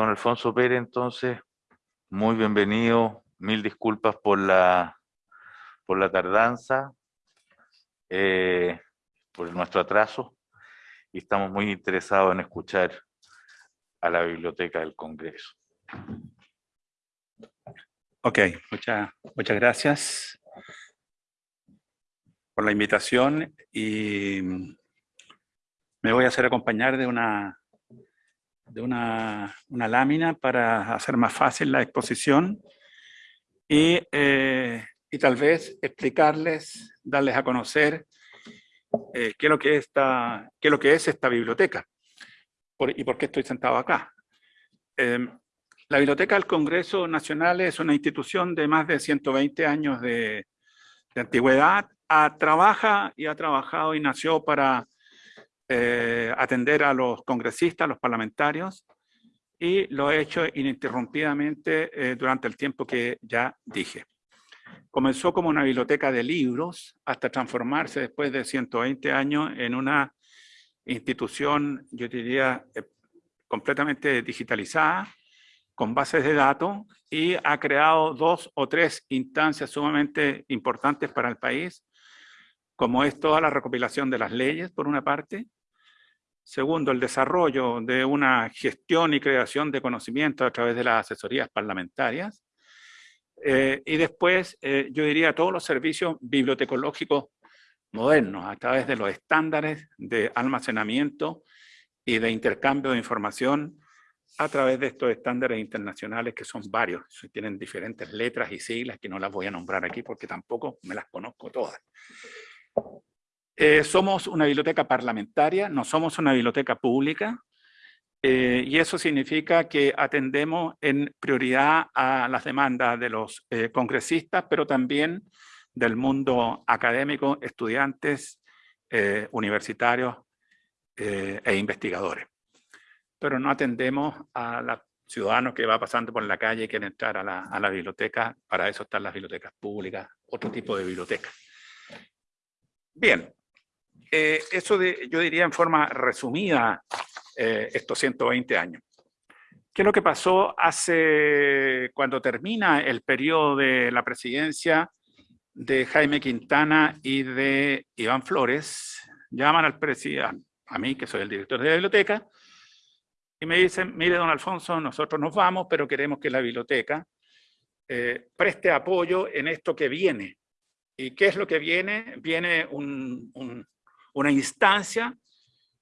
Don Alfonso Pérez, entonces, muy bienvenido. Mil disculpas por la, por la tardanza, eh, por nuestro atraso, y estamos muy interesados en escuchar a la Biblioteca del Congreso. Ok, muchas, muchas gracias por la invitación y me voy a hacer acompañar de una de una, lámina para hacer más fácil la exposición y, eh, y tal vez explicarles, darles a conocer eh, qué, es lo que esta, qué lo que es esta biblioteca y por qué estoy sentado acá. Em, la Biblioteca del Congreso Nacional es una institución de más de 120 años de, antigüedad. trabaja y ha trabajado y nació para eh, atender a los congresistas, a los parlamentarios, y lo he hecho ininterrumpidamente eh, durante el tiempo que ya dije. Comenzó como una biblioteca de libros hasta transformarse después de 120 años en una institución, yo diría, eh, completamente digitalizada, con bases de datos y ha creado dos o tres instancias sumamente importantes para el país, como es toda la recopilación de las leyes, por una parte, Segundo, el desarrollo de una gestión y creación de conocimiento a través de las asesorías parlamentarias. Eh, y después, eh, yo diría, todos los servicios bibliotecológicos modernos, a través de los estándares de almacenamiento y de intercambio de información, a través de estos estándares internacionales que son varios, tienen diferentes letras y siglas que no las voy a nombrar aquí porque tampoco me las conozco todas. Eh, somos una biblioteca parlamentaria, no somos una biblioteca pública, eh, y eso significa que atendemos en prioridad a las demandas de los eh, congresistas, pero también del mundo académico, estudiantes, universitarios e investigadores. Pero no atendemos a los ciudadanos que va pasando por la calle y quieren entrar a la, a biblioteca, para eso están las bibliotecas públicas, otro tipo de bibliotecas. Bien, eh, eso de, yo diría en forma resumida eh, estos 120 años. ¿Qué es lo que pasó hace, cuando termina el periodo de la presidencia de Jaime Quintana y de Iván Flores? Llaman al presidente, a mí que soy el director de la biblioteca, y me dicen, mire don Alfonso, nosotros nos vamos, pero queremos que la biblioteca eh, preste apoyo en esto que viene. ¿Y qué es lo que viene? Viene un, una instancia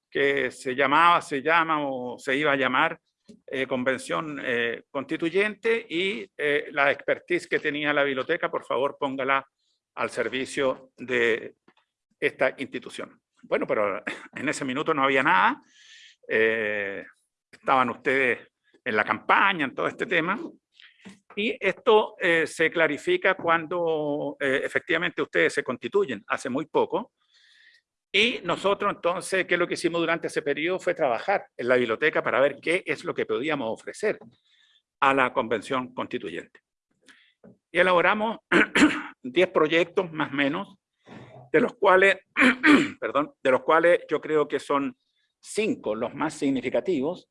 que se llamaba, se llama o se iba a llamar eh, Convención eh, Constituyente y eh, la expertise que tenía la biblioteca, por favor póngala al servicio de esta institución. Bueno, pero en ese minuto no había nada, estaban ustedes en la campaña, en todo este tema, y esto se clarifica cuando efectivamente ustedes se constituyen hace muy poco, y nosotros entonces, ¿qué es lo que hicimos durante ese periodo? Fue trabajar en la biblioteca para ver qué es lo que podíamos ofrecer a la convención constituyente. Y elaboramos 10 proyectos más o menos, de los cuales, perdón, de los cuales yo creo que son cinco los más significativos,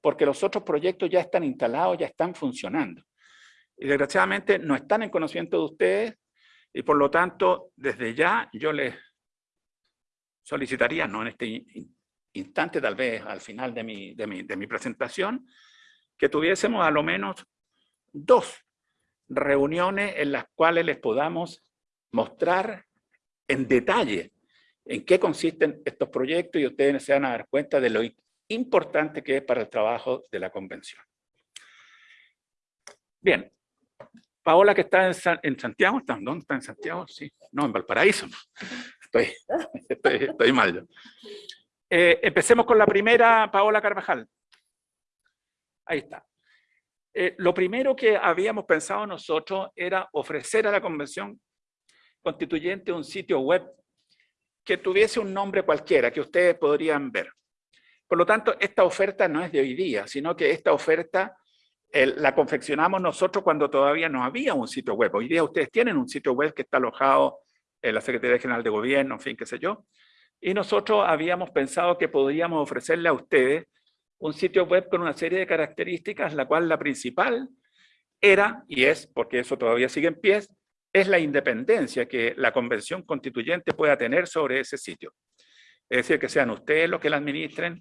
porque los otros proyectos ya están instalados, ya están funcionando. Y desgraciadamente no están en conocimiento de ustedes, y por lo tanto, desde ya yo les solicitaría, no en este instante, tal vez al final de mi, de mi, de mi presentación, que tuviésemos a lo menos dos reuniones en las cuales les podamos mostrar en detalle en qué consisten estos proyectos y ustedes se van a dar cuenta de lo importante que es para el trabajo de la convención. Bien, Paola que está en, Santiago, ¿dónde está en Santiago? Sí, no, en Valparaíso. Estoy, mal. Eh, empecemos con la primera, Paola Carvajal. Ahí está. Eh, lo primero que habíamos pensado nosotros era ofrecer a la Convención Constituyente un sitio web que tuviese un nombre cualquiera, que ustedes podrían ver. Por lo tanto, esta oferta no es de hoy día, sino que esta oferta la confeccionamos nosotros cuando todavía no había un sitio web. Hoy día ustedes tienen un sitio web que está alojado en la Secretaría General de Gobierno, en fin, qué sé yo. Y nosotros habíamos pensado que podríamos ofrecerle a ustedes un sitio web con una serie de características, la cual la principal era, y es, porque eso todavía sigue en pie, es la independencia que la convención constituyente pueda tener sobre ese sitio. Es decir, que sean ustedes los que la administren,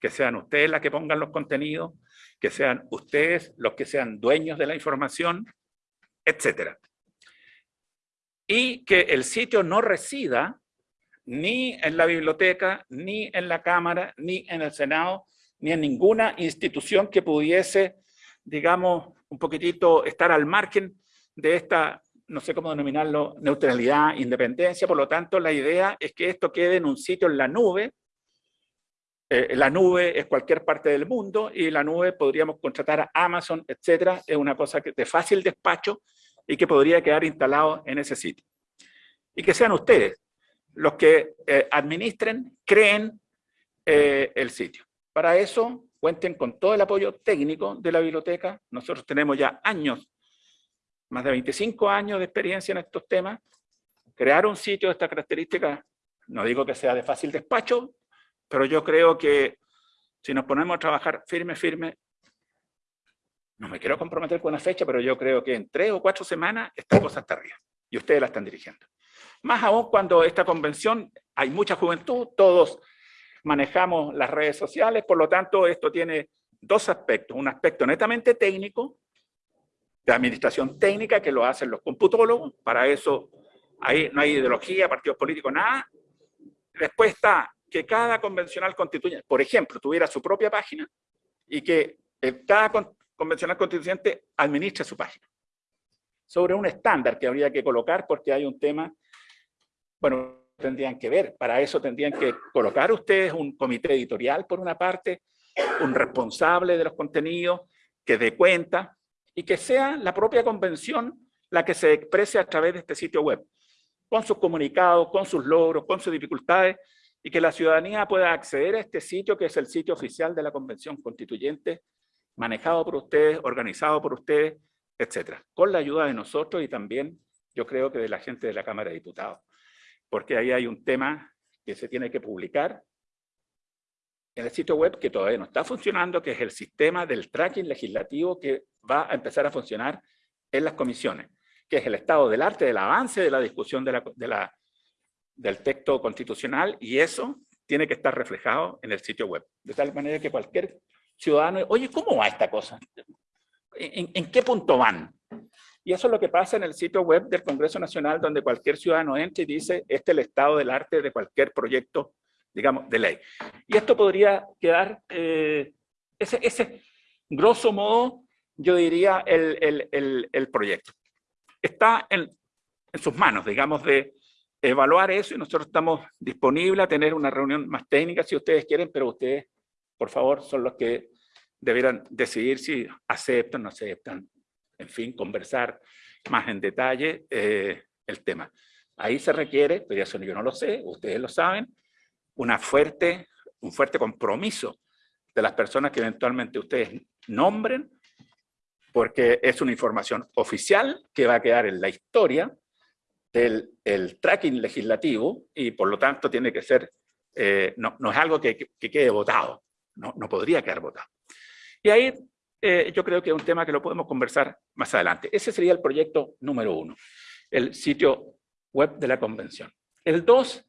que sean ustedes las que pongan los contenidos, que sean ustedes los que sean dueños de la información, etc. Y que el sitio no resida ni en la biblioteca, ni en la Cámara, ni en el Senado, ni en ninguna institución que pudiese, digamos, un poquitito estar al margen de esta, no sé cómo denominarlo, neutralidad, independencia. Por lo tanto, la idea es que esto quede en un sitio en la nube. Eh, la nube es cualquier parte del mundo y la nube podríamos contratar a Amazon, etcétera. Es una cosa que, de fácil despacho y que podría quedar instalado en ese sitio. Y que sean ustedes los que eh, administren, creen eh, el sitio. Para eso, cuenten con todo el apoyo técnico de la biblioteca. Nosotros tenemos ya años, más de 25 años de experiencia en estos temas. Crear un sitio de esta característica, no digo que sea de fácil despacho, pero yo creo que si nos ponemos a trabajar firme, firme, no me quiero comprometer con una fecha, pero yo creo que en tres o cuatro semanas esta cosa está arriba. Y ustedes la están dirigiendo. Más aún cuando esta convención, hay mucha juventud, todos manejamos las redes sociales, por lo tanto esto tiene dos aspectos, un aspecto netamente técnico, de administración técnica que lo hacen los computólogos, para eso ahí no hay ideología, partidos políticos, nada. Después está que cada convencional constituyente, por ejemplo, tuviera su propia página y que cada convencional constituyente administre su página. Sobre un estándar que habría que colocar porque hay un tema, bueno, tendrían que ver. Para eso tendrían que colocar ustedes un comité editorial, por una parte, un responsable de los contenidos, que dé cuenta, y que sea la propia convención la que se exprese a través de este sitio web, con sus comunicados, con sus logros, con sus dificultades, y que la ciudadanía pueda acceder a este sitio, que es el sitio oficial de la Convención Constituyente, manejado por ustedes, organizado por ustedes, etcétera, con la ayuda de nosotros y también, yo creo que de la gente de la Cámara de Diputados porque ahí hay un tema que se tiene que publicar en el sitio web que todavía no está funcionando, que es el sistema del tracking legislativo que va a empezar a funcionar en las comisiones, que es el estado del arte, del avance de la discusión del texto constitucional, y eso tiene que estar reflejado en el sitio web, de tal manera que cualquier ciudadano, oye, ¿cómo va esta cosa? en qué punto van? Y eso es lo que pasa en el sitio web del Congreso Nacional, donde cualquier ciudadano entra y dice, este es el estado del arte de cualquier proyecto, digamos, de ley. Y esto podría quedar, eh, ese, ese, grosso modo, yo diría, el, el, el, proyecto. Está en, en sus manos, digamos, de evaluar eso y nosotros estamos disponibles a tener una reunión más técnica si ustedes quieren, pero ustedes, por favor, son los que debieran decidir si aceptan o no aceptan en fin, conversar más en detalle eh, el tema. Ahí se requiere, pero eso yo no lo sé, ustedes lo saben, una fuerte, un fuerte compromiso de las personas que eventualmente ustedes nombren, porque es una información oficial que va a quedar en la historia del el tracking legislativo y por lo tanto tiene que ser, eh, no, no, es algo que, que quede votado, no, podría quedar votado. Y ahí eh, yo creo que es un tema que lo podemos conversar más adelante. Ese sería el proyecto número uno, el sitio web de la convención. El dos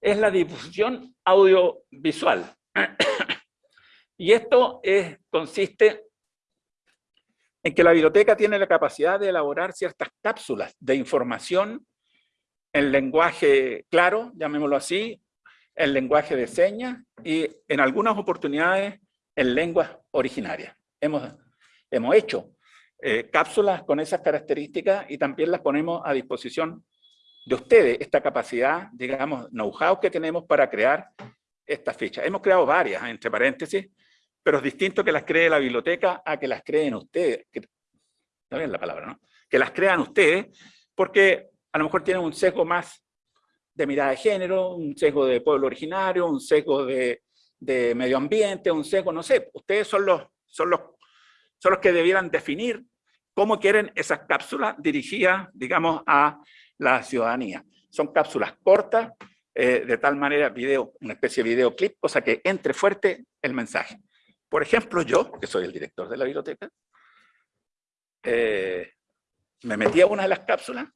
es la difusión audiovisual. y esto es, consiste en que la biblioteca tiene la capacidad de elaborar ciertas cápsulas de información en lenguaje claro, llamémoslo así, en lenguaje de señas y en algunas oportunidades en lenguas originarias hemos, hemos hecho eh, cápsulas con esas características y también las ponemos a disposición de ustedes, esta capacidad, digamos, know-how que tenemos para crear estas fichas. Hemos creado varias, entre paréntesis, pero es distinto que las cree la biblioteca a que las creen ustedes. Que, está bien la palabra, ¿no? Que las crean ustedes, porque a lo mejor tienen un sesgo más de mirada de género, un sesgo de pueblo originario, un sesgo de, de medio ambiente, un sesgo, no sé. Ustedes son los son los, son los que debieran definir cómo quieren esas cápsulas dirigidas, digamos, a la ciudadanía. Son cápsulas cortas, eh, de tal manera, video, una especie de videoclip, cosa que entre fuerte el mensaje. Por ejemplo, yo, que soy el director de la biblioteca, eh, me metí a una de las cápsulas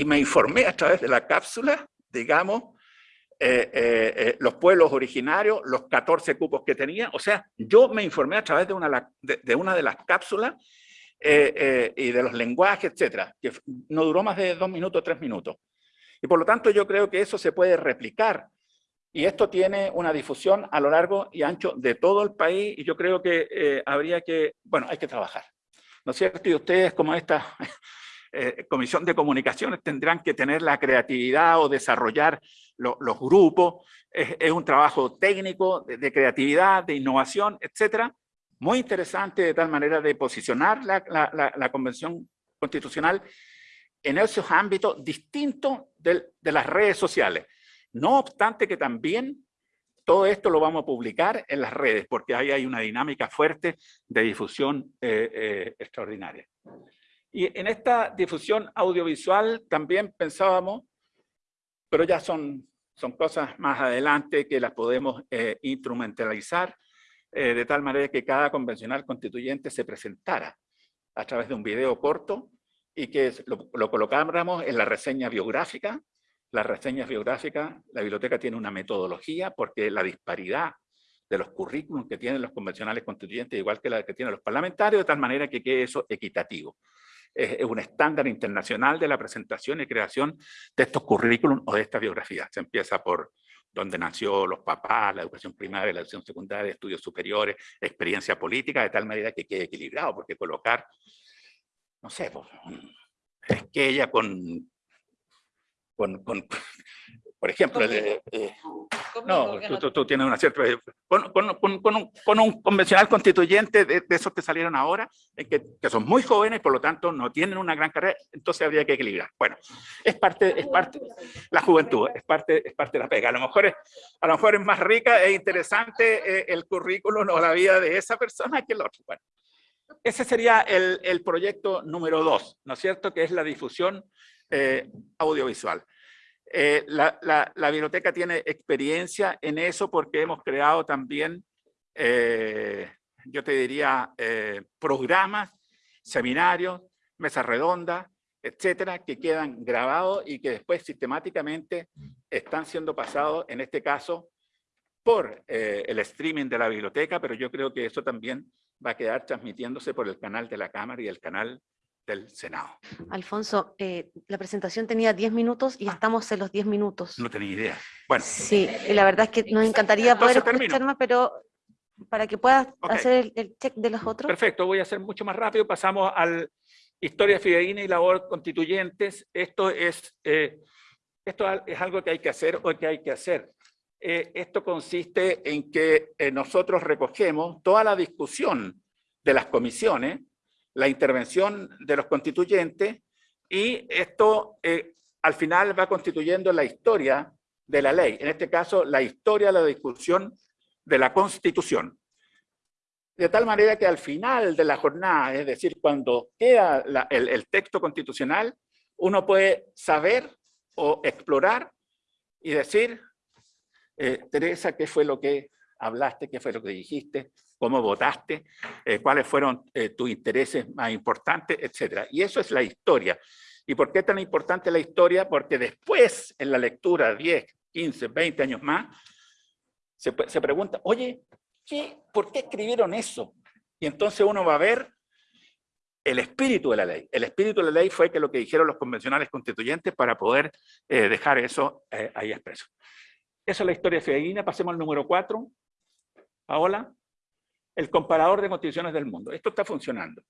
y me informé a través de la cápsula, digamos, eh, eh, los pueblos originarios, los 14 cupos que tenía. O sea, yo me informé a través de una de, una de las cápsulas y de los lenguajes, etcétera, que no duró más de dos minutos, tres minutos. Y por lo tanto yo creo que eso se puede replicar y esto tiene una difusión a lo largo y ancho de todo el país y yo creo que eh, habría que, bueno, hay que trabajar. ¿No es cierto? Y ustedes como esta eh, Comisión de Comunicaciones tendrán que tener la creatividad o desarrollar los grupos. Es, un trabajo técnico, de, creatividad, de innovación, etcétera. Muy interesante de tal manera de posicionar la, Convención Constitucional en esos ámbitos distintos de las redes sociales. No obstante que también todo esto lo vamos a publicar en las redes, porque ahí hay una dinámica fuerte de difusión eh, eh, extraordinaria. Y en esta difusión audiovisual también pensábamos, pero ya son, son cosas más adelante que las podemos eh, instrumentalizar, de tal manera que cada convencional constituyente se presentara a través de un video corto y que lo, lo colocáramos en la reseña biográfica las reseñas biográficas, la biblioteca tiene una metodología porque la disparidad de los currículums que tienen los convencionales constituyentes, igual que la que tienen los parlamentarios, de tal manera que quede eso equitativo. Es, un estándar internacional de la presentación y creación de estos currículums o de estas biografías. Se empieza por dónde nació los papás, la educación primaria, la educación secundaria, estudios superiores, experiencia política, de tal manera que quede equilibrado, porque colocar, no sé, pues, es que ella con con, por ejemplo, eh, no, tú, tienes una cierta... Con, con un, convencional constituyente de, esos que salieron ahora, que, que, son muy jóvenes, por lo tanto no tienen una gran carrera, entonces habría que equilibrar. Bueno, es parte, es parte, la juventud, es parte, es parte de la pega. A lo mejor es, a lo mejor es más rica e interesante eh, el currículum o la vida de esa persona que el otro. Bueno, ese sería el, el proyecto número dos, ¿no es cierto? Que es la difusión eh, audiovisual. Eh, la, biblioteca tiene experiencia en eso porque hemos creado también, eh, yo te diría, programas, seminarios, mesas redondas, etcétera, que quedan grabados y que después sistemáticamente están siendo pasados, en este caso, por el streaming de la biblioteca, pero yo creo que eso también va a quedar transmitiéndose por el canal de la Cámara y el canal del Senado. Alfonso, eh, la presentación tenía 10 minutos y ah. estamos en los 10 minutos. No tenía idea. Bueno. Sí, y la verdad es que nos encantaría poder escuchar más, pero para que puedas hacer el, check de los otros. Perfecto, voy a hacer mucho más rápido. Pasamos al historia fidedigna y labor constituyentes. Esto es, eh, esto es algo que hay que hacer o que hay que hacer. Eh, esto consiste en que nosotros recogemos toda la discusión de las comisiones la intervención de los constituyentes y esto eh, al final va constituyendo la historia de la ley, en este caso la historia de la discusión de la Constitución. De tal manera que al final de la jornada, es decir, cuando queda el, texto constitucional, uno puede saber o explorar y decir, eh, Teresa, ¿qué fue lo que hablaste? ¿Qué fue lo que dijiste? Cómo votaste, eh, cuáles fueron eh, tus intereses más importantes, etc. Y eso es la historia. ¿Y por qué es tan importante la historia? Porque después, en la lectura, 10, 15, 20 años más, se, pregunta, oye, ¿qué, ¿por qué escribieron eso? Y entonces uno va a ver el espíritu de la ley. El espíritu de la ley fue que lo que dijeron los convencionales constituyentes para poder eh, dejar eso ahí expreso. Eso es la historia fidedigna. Pasemos al número 4. Paola el comparador de constituciones del mundo. Esto está funcionando.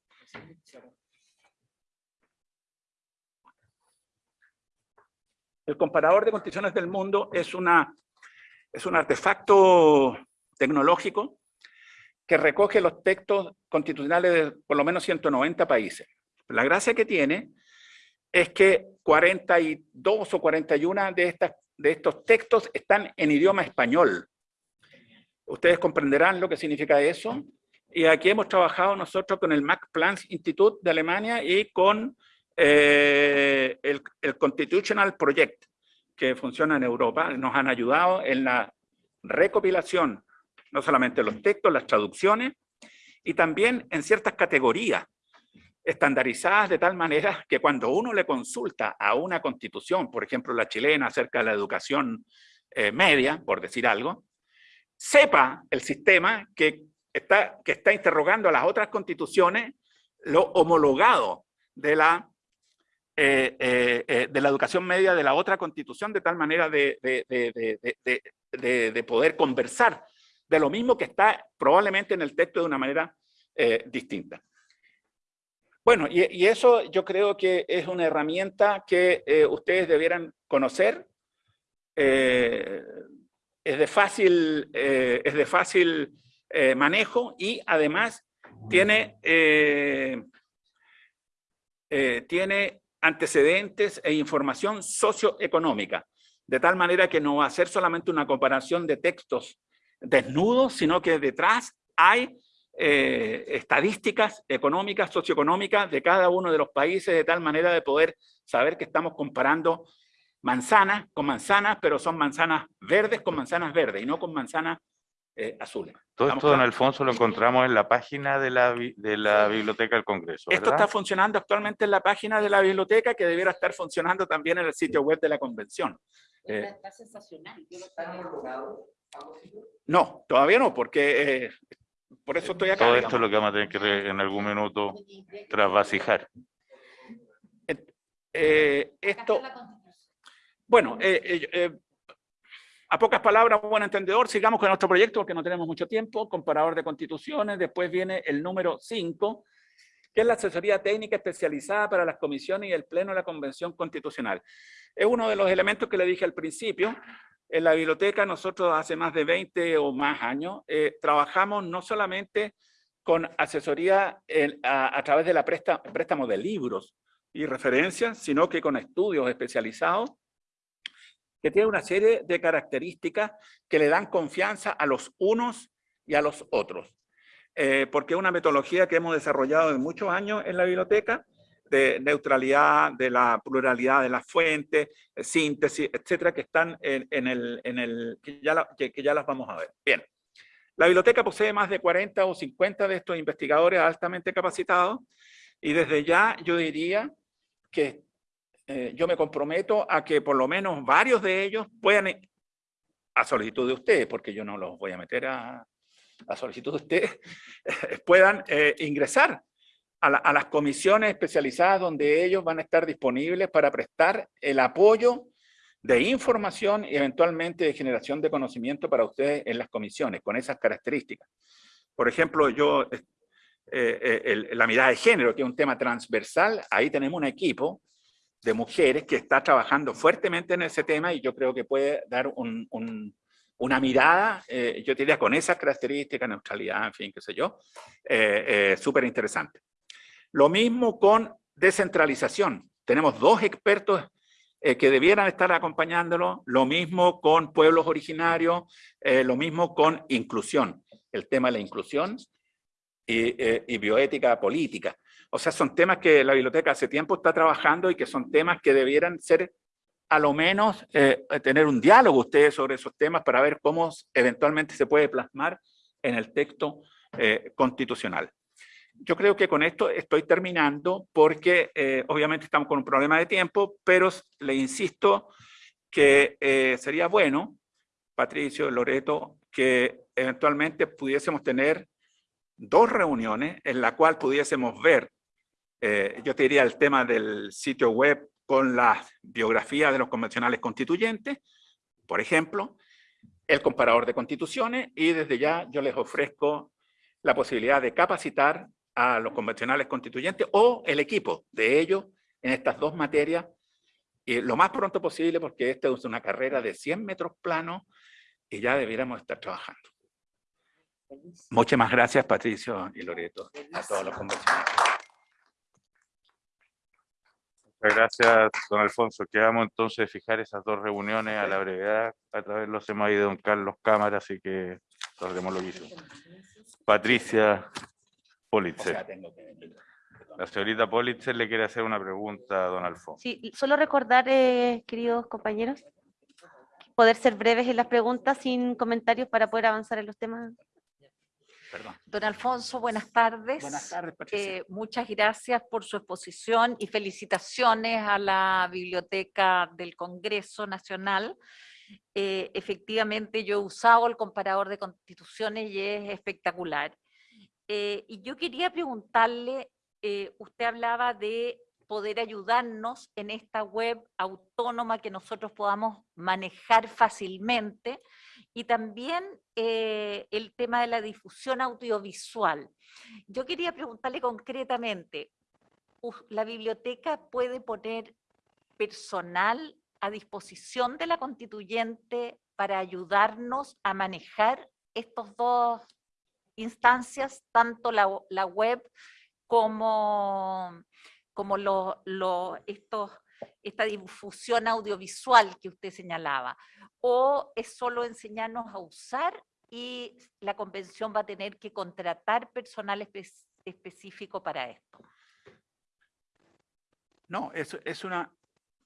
El comparador de constituciones del mundo es, una, es un artefacto tecnológico que recoge los textos constitucionales de por lo menos 190 países. La gracia que tiene es que 42 o 41 de, estas, de estos textos están en idioma español. Ustedes comprenderán lo que significa eso. Y aquí hemos trabajado nosotros con el Max Planck Institute de Alemania y con eh, el, Constitutional Project, que funciona en Europa. Nos han ayudado en la recopilación no solamente los textos, las traducciones, y también en ciertas categorías estandarizadas de tal manera que cuando uno le consulta a una constitución, por ejemplo la chilena acerca de la educación eh, media, por decir algo, sepa el sistema que está, que está interrogando a las otras constituciones lo homologado de la, eh, eh, de la educación media de la otra constitución, de tal manera de, de, poder conversar de lo mismo que está probablemente en el texto de una manera distinta. Bueno, y, eso yo creo que es una herramienta que eh, ustedes debieran conocer. Eh, es de fácil, eh, es de fácil manejo y además tiene, tiene antecedentes e información socioeconómica, de tal manera que no va a ser solamente una comparación de textos desnudos, sino que detrás hay eh, estadísticas económicas, socioeconómicas de cada uno de los países, de tal manera de poder saber que estamos comparando manzanas con manzanas, pero son manzanas verdes con manzanas verdes y no con manzanas eh, azules. Todo esto, don Alfonso, lo encontramos en la página de la, de la Biblioteca del Congreso, Esto está funcionando actualmente en la página de la biblioteca, que debiera estar funcionando también en el sitio web de la convención. Eh, está sensacional. No, todavía no, porque por eso estoy acá. Todo esto es lo que vamos a tener que en algún minuto trasvasijar. Eh, esto, bueno, eh, eh, a pocas palabras, buen entendedor, sigamos con nuestro proyecto porque no tenemos mucho tiempo, comparador de constituciones, después viene el número 5, que es la asesoría técnica especializada para las comisiones y el pleno de la Convención Constitucional. Es uno de los elementos que le dije al principio, en la biblioteca nosotros hace más de 20 o más años eh, trabajamos no solamente con asesoría a, través de la presta, préstamo de libros y referencias, sino que con estudios especializados que tienen una serie de características que le dan confianza a los unos y a los otros. Eh, porque es una metodología que hemos desarrollado en muchos años en la biblioteca de neutralidad, de la pluralidad de las fuentes, síntesis, etcétera, que están en, el, en el que, ya que, ya las vamos a ver. Bien. La biblioteca posee más de 40 o 50 de estos investigadores altamente capacitados y desde ya yo diría que eh, yo me comprometo a que por lo menos varios de ellos puedan, a solicitud de ustedes, porque yo no los voy a meter a, a solicitud de ustedes, puedan eh, ingresar a, las comisiones especializadas donde ellos van a estar disponibles para prestar el apoyo de información y eventualmente de generación de conocimiento para ustedes en las comisiones, con esas características. Por ejemplo, yo, eh, eh, la mirada de género, que es un tema transversal, ahí tenemos un equipo de mujeres que está trabajando fuertemente en ese tema y yo creo que puede dar una mirada, eh, yo diría con esas características, neutralidad, en fin, qué sé yo, súper interesante. Lo mismo con descentralización. Tenemos dos expertos eh, que debieran estar acompañándolo, lo mismo con pueblos originarios, eh, lo mismo con inclusión, el tema de la inclusión eh, y, bioética política. O sea, son temas que la biblioteca hace tiempo está trabajando y que son temas que debieran ser, a lo menos, tener un diálogo ustedes sobre esos temas para ver cómo eventualmente se puede plasmar en el texto constitucional. Yo creo que con esto estoy terminando porque eh, obviamente estamos con un problema de tiempo, pero le insisto que eh, sería bueno, Patricio, Loreto, que eventualmente pudiésemos tener dos reuniones en la cual pudiésemos ver, eh, yo te diría el tema del sitio web con la biografía de los convencionales constituyentes, por ejemplo, el comparador de constituciones y desde ya yo les ofrezco la posibilidad de capacitar a los convencionales constituyentes o el equipo de ellos en estas dos materias y lo más pronto posible porque esta es una carrera de 100 metros planos y ya debiéramos estar trabajando. Muchas más gracias Patricio y Loreto, a todos los convencionales. Muchas gracias, don Alfonso. Quedamos entonces fijar esas dos reuniones a la brevedad. A través de los hemos ido don Carlos Cámara, así que tardemos lo que Patricia Politzer. La señorita Politzer le quiere hacer una pregunta a don Alfonso. Sí, solo recordar, eh, queridos compañeros, poder ser breves en las preguntas sin comentarios para poder avanzar en los temas. Perdón. Don Alfonso, buenas tardes. Buenas tardes, Patricia. Eh, muchas gracias por su exposición y felicitaciones a la Biblioteca del Congreso Nacional. Eh, efectivamente, yo he usado el comparador de constituciones y es espectacular. Eh, y yo quería preguntarle, usted hablaba de poder ayudarnos en esta web autónoma que nosotros podamos manejar fácilmente y también eh, el tema de la difusión audiovisual. Yo quería preguntarle concretamente, ¿la biblioteca puede poner personal a disposición de la constituyente para ayudarnos a manejar estos dos instancias, tanto la, web como, como estos, esta difusión audiovisual que usted señalaba? o es solo enseñarnos a usar y la convención va a tener que contratar personal específico para esto? No, es, es una,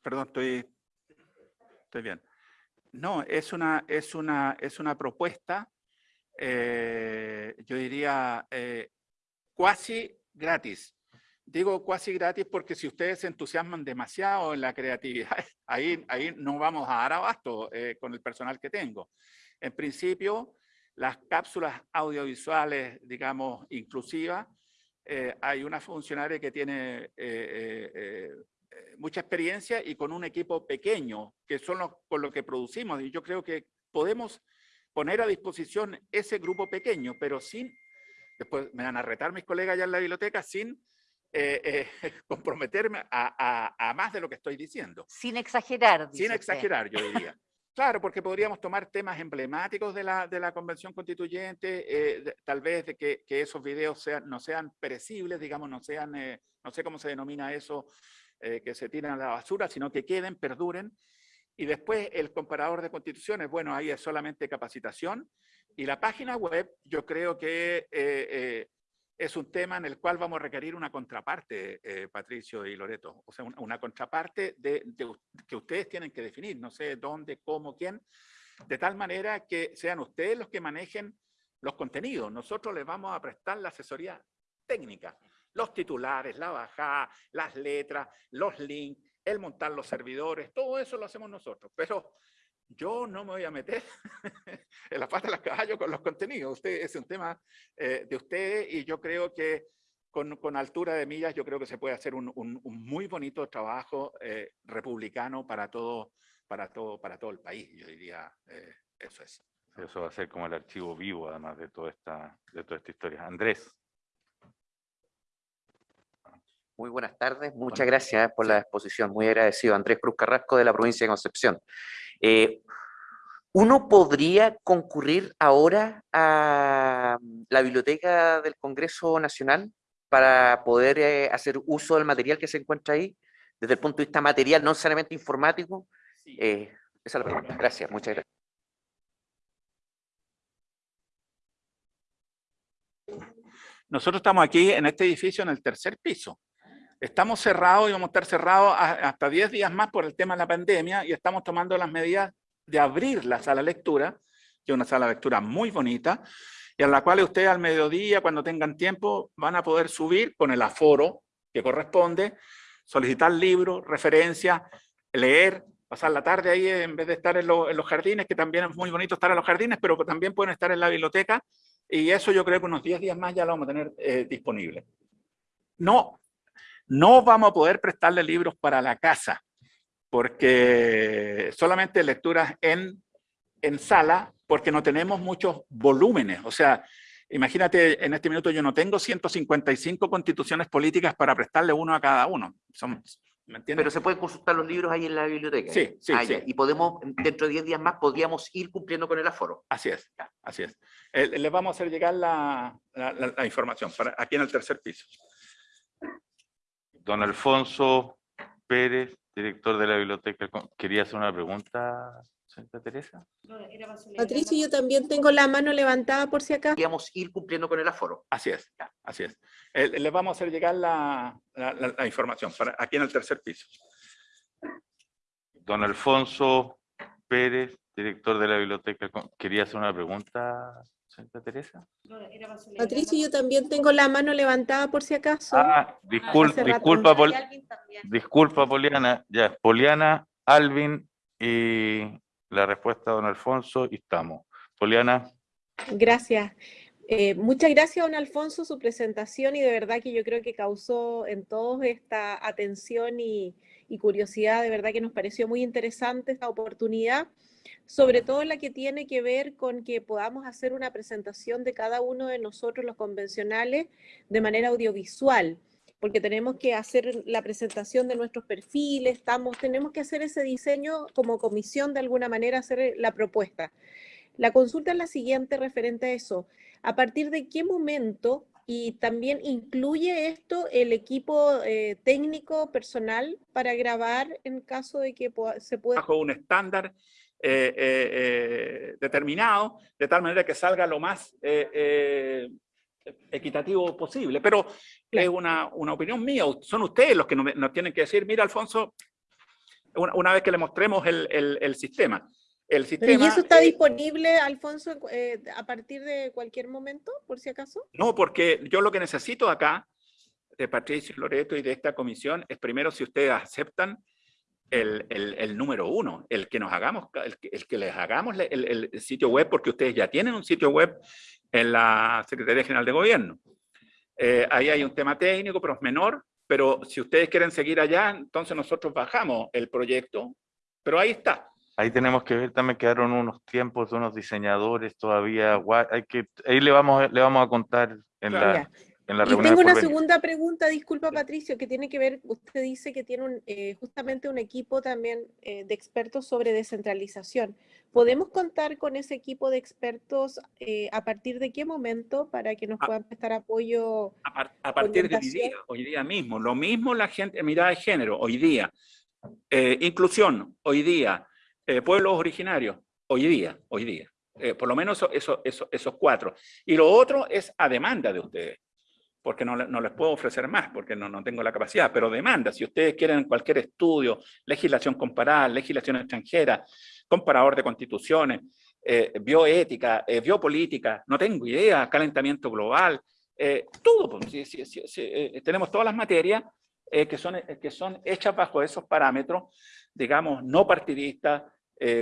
perdón, estoy, estoy bien. No, es una, es una, es una propuesta, eh, yo diría, eh, cuasi gratis. Digo cuasi gratis porque si ustedes se entusiasman demasiado en la creatividad, ahí, ahí no vamos a dar abasto eh, con el personal que tengo. En principio, las cápsulas audiovisuales, digamos, inclusivas, eh, hay una funcionaria que tiene eh, mucha experiencia y con un equipo pequeño, que son los con lo que producimos. Y yo creo que podemos poner a disposición ese grupo pequeño, pero sin, después me van a retar mis colegas ya en la biblioteca, sin eh, eh, comprometerme a, más de lo que estoy diciendo. Sin exagerar. Sin exagerar, yo diría. Claro, porque podríamos tomar temas emblemáticos de la, de la Convención Constituyente, eh, tal vez de que, que, esos videos sean, no sean perecibles, digamos, no sean, no sé cómo se denomina eso, que se tiran a la basura, sino que queden, perduren. Y después el comparador de constituciones, bueno, ahí es solamente capacitación. Y la página web, yo creo que es un tema en el cual vamos a requerir una contraparte, eh, Patricio y Loreto. O sea, una, contraparte que ustedes tienen que definir, no sé dónde, cómo, quién, de tal manera que sean ustedes los que manejen los contenidos. Nosotros les vamos a prestar la asesoría técnica, los titulares, la bajada, las letras, los links, el montar los servidores, todo eso lo hacemos nosotros. Pero yo no me voy a meter en la pata de la caballo con los contenidos. Usted, es un tema eh, de ustedes y yo creo que con, con, altura de millas yo creo que se puede hacer un, un, muy bonito trabajo eh, republicano para todo, para, todo, para todo el país. Yo diría, eh, eso es. Eso va a ser como el archivo vivo, además de toda esta, de toda esta historia. Andrés. Muy buenas tardes, muchas gracias por la exposición, muy agradecido. Andrés Cruz Carrasco de la provincia de Concepción. Eh, ¿Uno podría concurrir ahora a la biblioteca del Congreso Nacional para poder eh, hacer uso del material que se encuentra ahí, desde el punto de vista material, no necesariamente informático? Eh, esa es la pregunta. Gracias, muchas gracias. Nosotros estamos aquí en este edificio en el tercer piso. Estamos cerrados y vamos a estar cerrados hasta 10 días más por el tema de la pandemia y estamos tomando las medidas de abrir la sala de lectura, que es una sala de lectura muy bonita, y a la cual ustedes al mediodía, cuando tengan tiempo, van a poder subir con el aforo que corresponde, solicitar libros, referencias, leer, pasar la tarde ahí en vez de estar en, los jardines, que también es muy bonito estar en los jardines, pero también pueden estar en la biblioteca, y eso yo creo que unos 10 días más ya lo vamos a tener eh, disponible. No no vamos a poder prestarle libros para la casa, porque solamente lecturas en, en sala, porque no tenemos muchos volúmenes. O sea, imagínate, en este minuto yo no tengo 155 constituciones políticas para prestarle uno a cada uno. Son, ¿Me Pero se pueden consultar los libros ahí en la biblioteca. Sí, sí, ah, sí. Y podemos, dentro de 10 días más, podríamos ir cumpliendo con el aforo. Así es, así es. Eh, les vamos a hacer llegar la, la información para, aquí en el tercer piso. Don Alfonso Pérez, director de la biblioteca, ¿quería hacer una pregunta, señorita Teresa? Patricio, yo también tengo la mano levantada por si acá. Podríamos ir cumpliendo con el aforo. Así es, así es. Eh, les vamos a hacer llegar la, la, información para, aquí en el tercer piso. Don Alfonso Pérez, director de la biblioteca, ¿quería hacer una pregunta, Santa Teresa? Patricio, yo también tengo la mano levantada por si acaso. Ah, disculpa, disculpa, disculpa, Poliana. Ya, Poliana, Alvin y la respuesta de don Alfonso y estamos. Poliana. Gracias. Eh, muchas gracias, don Alfonso, su presentación y de verdad que yo creo que causó en todos esta atención y, y curiosidad. De verdad que nos pareció muy interesante esta oportunidad sobre todo la que tiene que ver con que podamos hacer una presentación de cada uno de nosotros, los convencionales, de manera audiovisual, porque tenemos que hacer la presentación de nuestros perfiles, estamos, tenemos que hacer ese diseño como comisión de alguna manera, hacer la propuesta. La consulta es la siguiente referente a eso. ¿A partir de qué momento y también incluye esto el equipo eh, técnico personal para grabar en caso de que se pueda... Bajo un estándar eh, eh, eh, determinado, de tal manera que salga lo más equitativo posible. Pero es una, una, opinión mía, son ustedes los que nos, tienen que decir, mira Alfonso, una, vez que le mostremos el, el, sistema. El sistema, ¿Y eso está disponible, Alfonso, a partir de cualquier momento, por si acaso? No, porque yo lo que necesito acá, de Patricio Loreto y de esta comisión, es primero si ustedes aceptan el, el, número uno, el que nos hagamos, el, el que les hagamos el, sitio web, porque ustedes ya tienen un sitio web en la Secretaría General de Gobierno. Eh, ahí hay un tema técnico, pero es menor, pero si ustedes quieren seguir allá, entonces nosotros bajamos el proyecto, pero ahí está. Ahí tenemos que ver, también quedaron unos tiempos de unos diseñadores todavía, hay que, ahí le vamos, le vamos a contar en la y tengo una segunda pregunta, disculpa Patricio, que tiene que ver, usted dice que tiene eh, justamente un equipo también eh, de expertos sobre descentralización. ¿Podemos contar con ese equipo de expertos eh, a partir de qué momento para que nos puedan prestar apoyo? A, partir de hoy día, hoy día mismo. Lo mismo la gente, mirada de género, hoy día. inclusión, hoy día. pueblos originarios, hoy día, hoy día. por lo menos eso, eso, esos cuatro. Y lo otro es a demanda de ustedes porque no, no, les puedo ofrecer más, porque no, no tengo la capacidad, pero demanda, si ustedes quieren cualquier estudio, legislación comparada, legislación extranjera, comparador de constituciones, eh, bioética, eh, biopolítica, no tengo idea, calentamiento global, eh, todo, pues, tenemos todas las materias que, son, que son hechas bajo esos parámetros, digamos, no partidistas,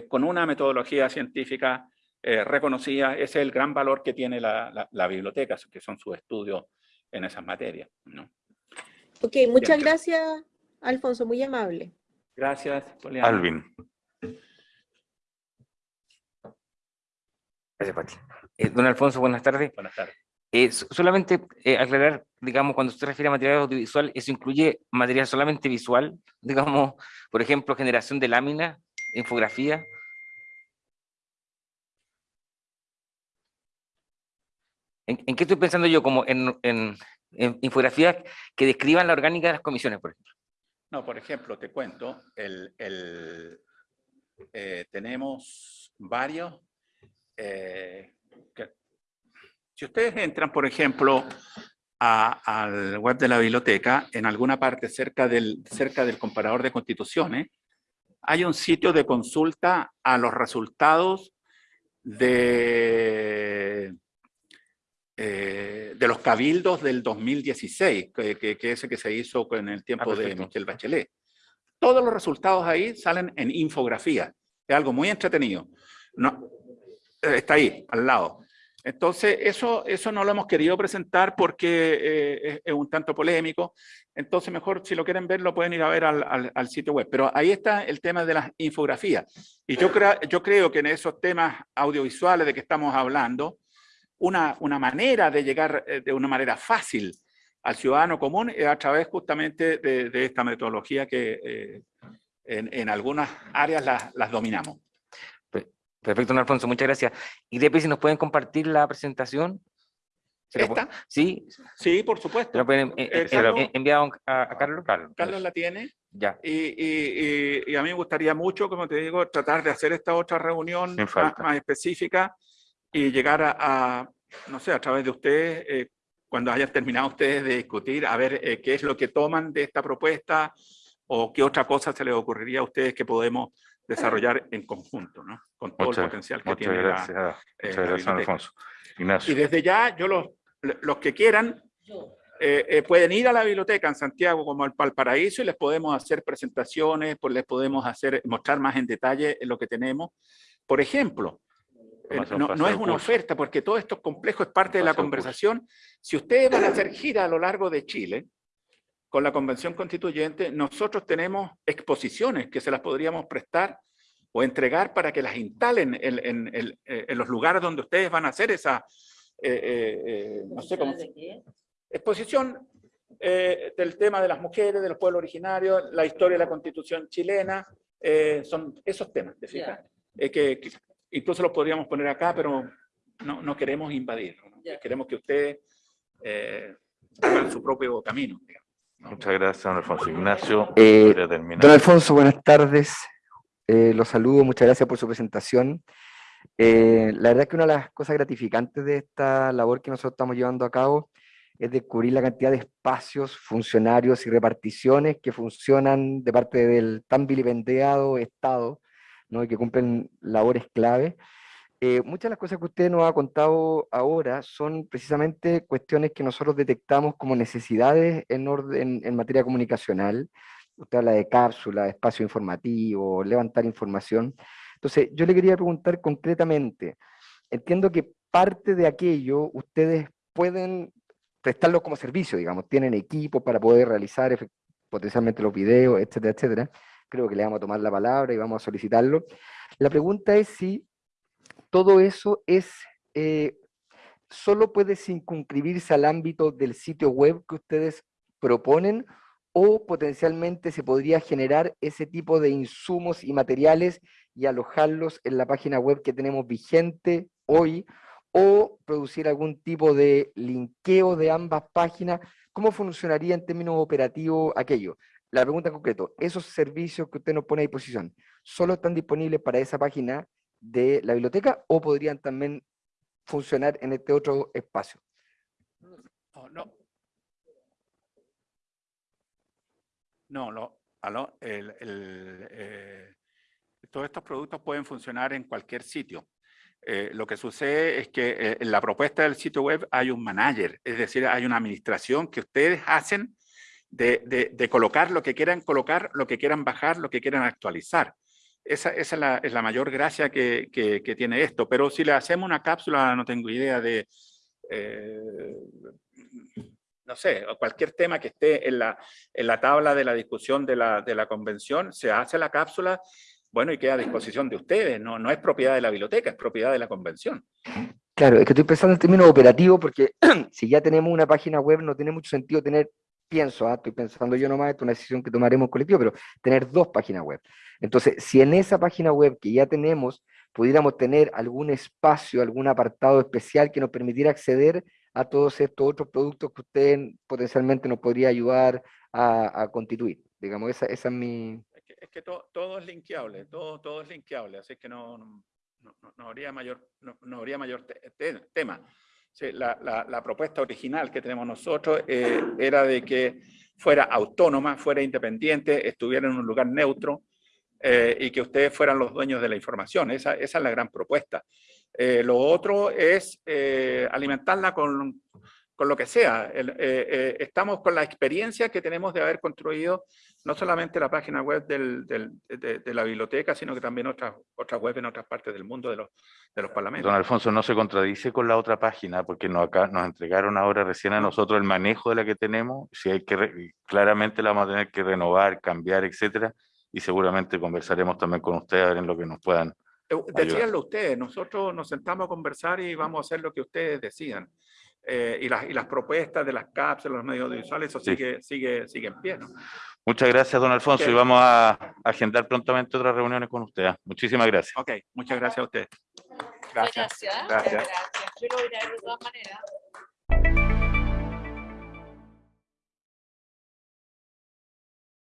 con una metodología científica reconocida, ese es el gran valor que tiene la, la, la biblioteca, que son sus estudios en esas materias. ¿no? Ok, muchas gracias, Alfonso, muy amable. Gracias, Poliana. Alvin. Gracias, Pati. Eh, don Alfonso, buenas tardes. Buenas tardes. Eh, solamente eh, aclarar, digamos, cuando usted refiere a material audiovisual, ¿eso incluye material solamente visual? Digamos, por ejemplo, generación de láminas, infografía. ¿En, qué estoy pensando yo? Como en, infografías que describan la orgánica de las comisiones, por ejemplo. No, por ejemplo, te cuento, eh, tenemos varios... Eh, si ustedes entran, por ejemplo, al web de la biblioteca, en alguna parte cerca del comparador de constituciones, hay un sitio de consulta a los resultados de eh, de los cabildos del 2016, que, que, ese que se hizo en el tiempo ah, de Michel Bachelet. Todos los resultados ahí salen en infografía. Es algo muy entretenido. No, eh, está ahí, al lado. Entonces, eso, eso no lo hemos querido presentar porque eh, es, un tanto polémico. Entonces, mejor si lo quieren ver, lo pueden ir a ver al, al, sitio web. Pero ahí está el tema de las infografías. Y yo, creo yo creo que en esos temas audiovisuales de que estamos hablando, una, una manera de llegar eh, de una manera fácil al ciudadano común es a través justamente de, esta metodología que eh, en, en, algunas áreas las, las dominamos. Perfecto, don Alfonso, muchas gracias. Y Depe, si nos pueden compartir la presentación. ¿Esta? Sí. Sí, por supuesto. ¿Lo pueden eh, enviar a, Carlos? Carlos? Carlos la tiene. Ya. Y, y, y, a mí me gustaría mucho, como te digo, tratar de hacer esta otra reunión más, más, específica y llegar a, no sé, a través de ustedes, eh, cuando hayan terminado ustedes de discutir, a ver eh, qué es lo que toman de esta propuesta o qué otra cosa se les ocurriría a ustedes que podemos desarrollar en conjunto, ¿no? Con todo el potencial que muchas tiene gracias, la, muchas eh, la gracias, biblioteca. Alfonso. Ignacio. Y desde ya, yo los, los que quieran, eh, eh, pueden ir a la biblioteca en Santiago como al Valparaíso y les podemos hacer presentaciones, pues les podemos hacer, mostrar más en detalle lo que tenemos. Por ejemplo, no, es una oferta porque todo esto es complejo, es parte de la conversación. Si ustedes van a hacer gira a lo largo de Chile, con la Convención Constituyente, nosotros tenemos exposiciones que se las podríamos prestar o entregar para que las instalen en, en- en- en los lugares donde ustedes van a hacer esa, eh, eh, eh, no sé cómo, exposición eh, del tema de las mujeres, de los pueblos originarios, la historia de la constitución chilena, eh, son esos temas, ¿te fijas? Eh, que, que incluso los podríamos poner acá, pero no, no queremos invadir, ¿no? queremos que ustedes eh, hagan su propio camino. digamos, ¿no? Muchas gracias, don Alfonso. Ignacio, Eh. Don Alfonso, buenas tardes. Eh, los saludo, muchas gracias por su presentación. Eh, la verdad que una de las cosas gratificantes de esta labor que nosotros estamos llevando a cabo es descubrir la cantidad de espacios, funcionarios y reparticiones que funcionan de parte del tan vilipendiado Estado, ¿no? y que cumplen labores clave. Eh, muchas de las cosas que usted nos ha contado ahora son precisamente cuestiones que nosotros detectamos como necesidades en, orden, en materia comunicacional. Usted habla de cápsula, espacio informativo, levantar información. Entonces, yo le quería preguntar concretamente, entiendo que parte de aquello ustedes pueden prestarlo como servicio, digamos, tienen equipo para poder realizar potencialmente los videos, etcétera, etcétera. Creo que le vamos a tomar la palabra y vamos a solicitarlo. La pregunta es si todo eso es, eh, solo puede circunscribirse al ámbito del sitio web que ustedes proponen o potencialmente se podría generar ese tipo de insumos y materiales y alojarlos en la página web que tenemos vigente hoy o producir algún tipo de linkeo de ambas páginas. ¿Cómo funcionaría en términos operativos aquello? La pregunta en concreto, ¿esos servicios que usted nos pone a disposición solo están disponibles para esa página de la biblioteca o podrían también funcionar en este otro espacio? No, no. No, el- el, eh, todos estos productos pueden funcionar en cualquier sitio. Eh, lo que sucede es que eh, en la propuesta del sitio web hay un manager, es decir, hay una administración que ustedes hacen de, colocar lo que quieran colocar, lo que quieran bajar, lo que quieran actualizar. Esa, es, la, es la mayor gracia que, tiene esto. Pero si le hacemos una cápsula, no tengo idea de, eh, no sé, cualquier tema que esté en la, en la tabla de la discusión de la, de la convención, se hace la cápsula, bueno, y queda a disposición de ustedes, no, no es propiedad de la biblioteca, es propiedad de la convención. Claro, es que estoy pensando en términos operativos porque si ya tenemos una página web no tiene mucho sentido tener, pienso, ah, estoy pensando yo nomás, es una decisión que tomaremos colectivo, pero tener dos páginas web. Entonces, si en esa página web que ya tenemos pudiéramos tener algún espacio, algún apartado especial que nos permitiera acceder a todos estos otros productos que usted potencialmente nos podría ayudar a, a constituir. Digamos, esa, esa es mi... Es que, es que to- todo es linkeable, todo, todo es linkeable, así que no, no, no- no habría mayor, no habría mayor te- te- tema. Sí, la, la- la propuesta original que tenemos nosotros eh, era de que fuera autónoma, fuera independiente, estuviera en un lugar neutro eh, y que ustedes fueran los dueños de la información. Esa, esa es la gran propuesta. Eh, lo otro es eh, alimentarla con, con lo que sea. El- eh, eh, estamos con la experiencia que tenemos de haber construido no solamente la página web del- del- de, de la biblioteca, sino que también otras, otras webs en otras partes del mundo de los, de los parlamentos. Don Alfonso, no se contradice con la otra página, porque nos, acá, nos entregaron ahora recién a nosotros el manejo de la que tenemos, si hay que, claramente la vamos a tener que renovar, cambiar, etcétera, y seguramente conversaremos también con ustedes a ver en lo que nos puedan. Eh, Decíanlo ustedes, nosotros nos sentamos a conversar y vamos a hacer lo que ustedes decidan. Eh, y, las, y las propuestas de las cápsulas, los medios audiovisuales, eso Sí. sigue, sigue, sigue en pie. ¿no? Muchas gracias, don Alfonso, Ok. y vamos a agendar prontamente otras reuniones con usted. ¿ah? Muchísimas gracias. Ok, muchas gracias a ustedes. Gracias. Gracias. Gracias. Gracias. Yo lo voy a ir de todas maneras.